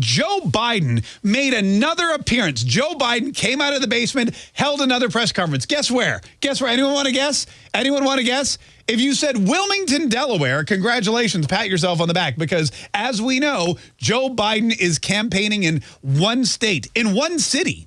Joe Biden made another appearance. Joe Biden came out of the basement, held another press conference. Guess where? Guess where? Anyone want to guess? Anyone want to guess? If you said Wilmington, Delaware, congratulations, pat yourself on the back because as we know, Joe Biden is campaigning in one state, in one city.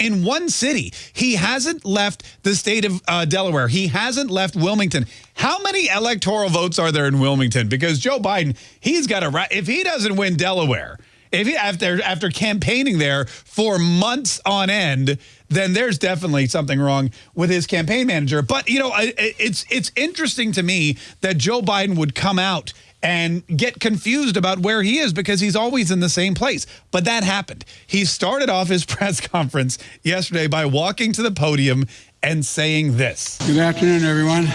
In one city. He hasn't left the state of uh, Delaware. He hasn't left Wilmington. How many electoral votes are there in Wilmington? Because Joe Biden, he's got a, if he doesn't win Delaware, if he, after after campaigning there for months on end, then there's definitely something wrong with his campaign manager. But you know, it's it's interesting to me that Joe Biden would come out and get confused about where he is because he's always in the same place. But that happened. He started off his press conference yesterday by walking to the podium and saying this. Good afternoon, everyone.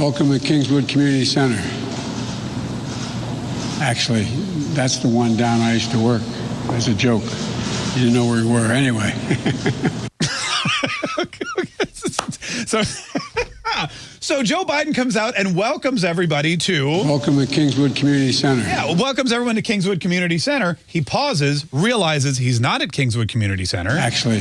Welcome to Kingswood Community Center. Actually, that's the one down I used to work as a joke. You didn't know where we were anyway. so, so Joe Biden comes out and welcomes everybody to welcome to Kingswood Community Center. Yeah, welcomes everyone to Kingswood Community Center. He pauses, realizes he's not at Kingswood Community Center. Actually,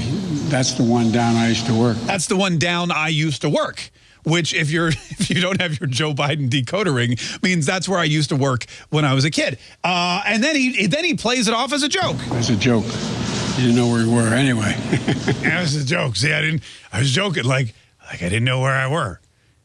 that's the one down I used to work. That's the one down I used to work which if you're if you don't have your Joe Biden decoder ring means that's where I used to work when I was a kid. Uh, and then he then he plays it off as a joke. As a joke. You didn't know where we were anyway. yeah, it was a joke. See, I didn't. I was joking like like I didn't know where I were.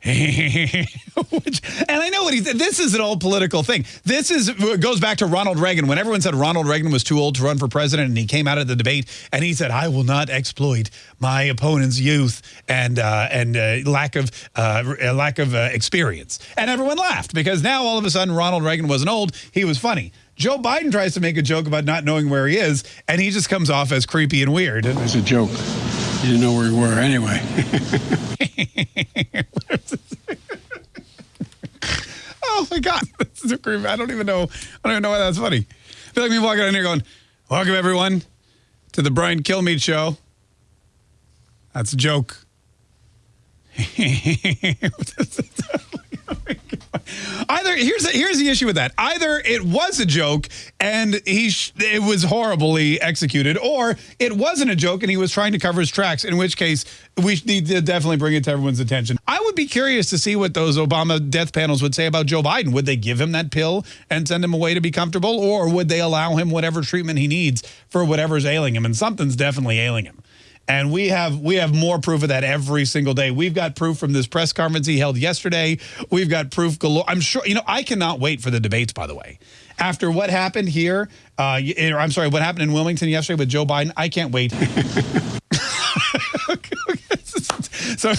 Which, and I know what he said. This is an old political thing. This is goes back to Ronald Reagan when everyone said Ronald Reagan was too old to run for president, and he came out of the debate and he said, "I will not exploit my opponent's youth and uh, and uh, lack of uh, lack of uh, experience." And everyone laughed because now all of a sudden Ronald Reagan wasn't old; he was funny. Joe Biden tries to make a joke about not knowing where he is, and he just comes off as creepy and weird. As a joke. You didn't know where we were anyway. oh my God. This is a creepy. I don't even know. I don't even know why that's funny. I feel like me walking in here going, welcome everyone to the Brian Kilmeade show. That's a joke. Either here's the, here's the issue with that. Either it was a joke and he it was horribly executed, or it wasn't a joke and he was trying to cover his tracks. In which case, we need to definitely bring it to everyone's attention. I would be curious to see what those Obama death panels would say about Joe Biden. Would they give him that pill and send him away to be comfortable, or would they allow him whatever treatment he needs for whatever's ailing him? And something's definitely ailing him. And we have we have more proof of that every single day. We've got proof from this press conference he held yesterday. We've got proof galore. I'm sure, you know, I cannot wait for the debates, by the way. After what happened here, uh, I'm sorry, what happened in Wilmington yesterday with Joe Biden, I can't wait. so